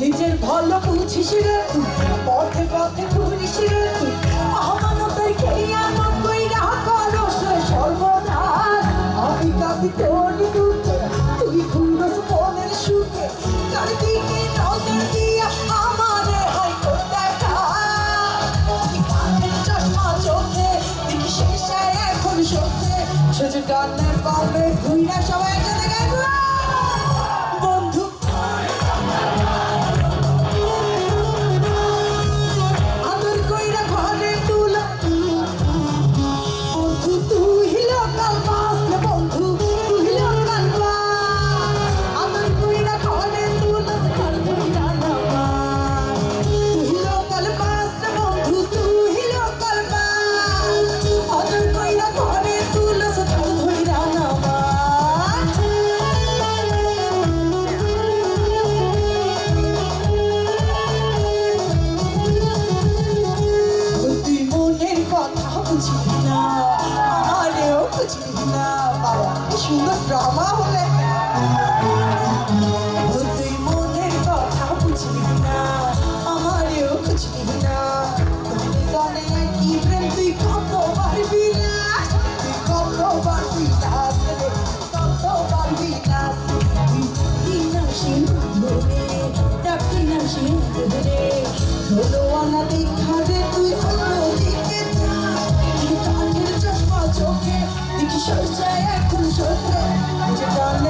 নিজের ভালো বুঝিস রে? পথে পথে ঘুরিস রে? অমানতের খেয়া নব্বই রাহ করস সর্বনাশ। আমি কাঁদি তোর দুঃখে তুই ঘুরস মনের সুখে। তার দিকে নজর দিয়া আমারে চশমা চোখে সবাই বুঝলি না আমারেও বুঝলি না বাবা, কি সুন্দর ড্রামা হলে তুই না আমারেও বুঝলি না তুই জানে তুই কত পারবি না তুই কত পারবি না Già è conosciuto, già